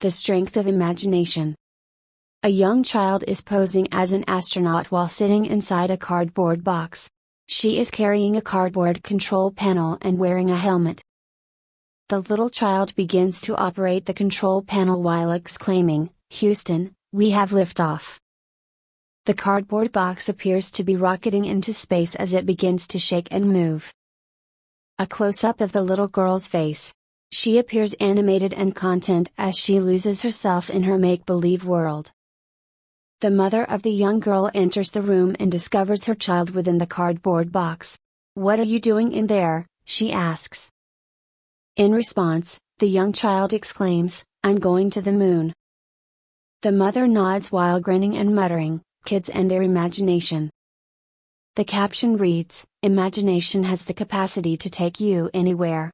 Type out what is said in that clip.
The Strength of Imagination. A young child is posing as an astronaut while sitting inside a cardboard box. She is carrying a cardboard control panel and wearing a helmet. The little child begins to operate the control panel while exclaiming, Houston, we have liftoff. The cardboard box appears to be rocketing into space as it begins to shake and move. A close up of the little girl's face. She appears animated and content as she loses herself in her make believe world. The mother of the young girl enters the room and discovers her child within the cardboard box. What are you doing in there? she asks. In response, the young child exclaims, I'm going to the moon. The mother nods while grinning and muttering, Kids and their imagination. The caption reads Imagination has the capacity to take you anywhere.